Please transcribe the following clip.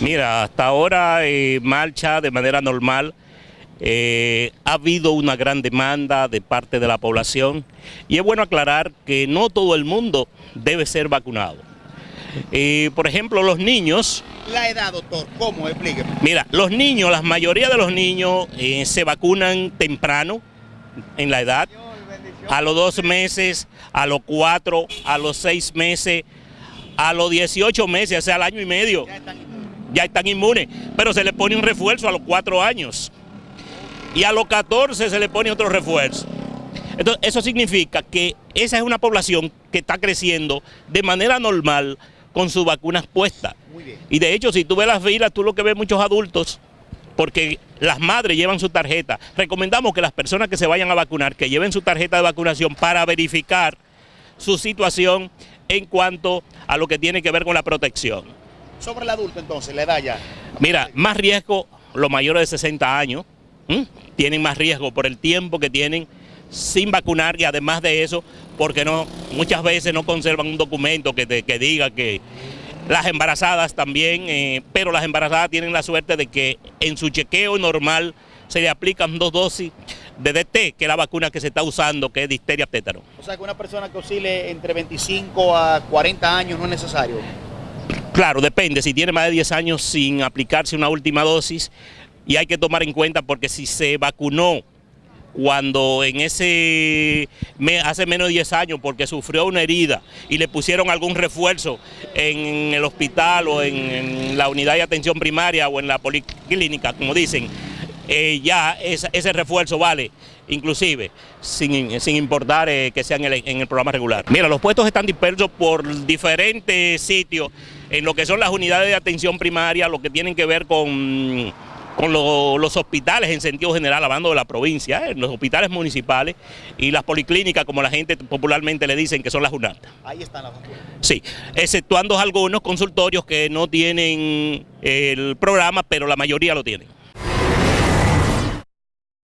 Mira, hasta ahora eh, marcha de manera normal. Eh, ha habido una gran demanda de parte de la población y es bueno aclarar que no todo el mundo debe ser vacunado. Eh, por ejemplo, los niños... La edad, doctor, ¿cómo? Explíqueme. Mira, los niños, la mayoría de los niños eh, se vacunan temprano en la edad, a los dos meses, a los cuatro, a los seis meses, a los 18 meses, o sea, al año y medio. Ya están inmunes. Pero se le pone un refuerzo a los cuatro años. Y a los 14 se le pone otro refuerzo. Entonces, eso significa que esa es una población que está creciendo de manera normal con sus vacunas puestas. Y de hecho, si tú ves las filas, tú lo que ves muchos adultos, porque las madres llevan su tarjeta. Recomendamos que las personas que se vayan a vacunar, que lleven su tarjeta de vacunación para verificar su situación en cuanto a lo que tiene que ver con la protección. Sobre el adulto, entonces, la edad ya. Mira, más riesgo los mayores de 60 años, ¿m? tienen más riesgo por el tiempo que tienen sin vacunar y además de eso, porque no, muchas veces no conservan un documento que, te- que diga que las embarazadas también, eh, pero las embarazadas tienen la suerte de que en su chequeo normal se le aplican dos dosis de DT, que es la vacuna que se está usando, que es difteria tétano. O sea, que una persona que oscile entre 25 a 40 años no es necesario. Claro, depende, si tiene más de 10 años sin aplicarse una última dosis, y hay que tomar en cuenta porque si se vacunó cuando en ese hace menos de 10 años porque sufrió una herida y le pusieron algún refuerzo en el hospital o en, la unidad de atención primaria o en la policlínica, como dicen, eh, ya ese refuerzo vale, inclusive, sin, sin importar eh, que sea en el, en el programa regular. Mira, los puestos están dispersos por diferentes sitios, en lo que son las unidades de atención primaria, lo que tienen que ver con, con lo- los hospitales en sentido general, hablando de la provincia, eh, los hospitales municipales y las policlínicas, como la gente popularmente le dicen, que son las UNAT. Ahí están las vacunas. Sí, exceptuando algunos consultorios que no tienen el programa, pero la mayoría lo tienen.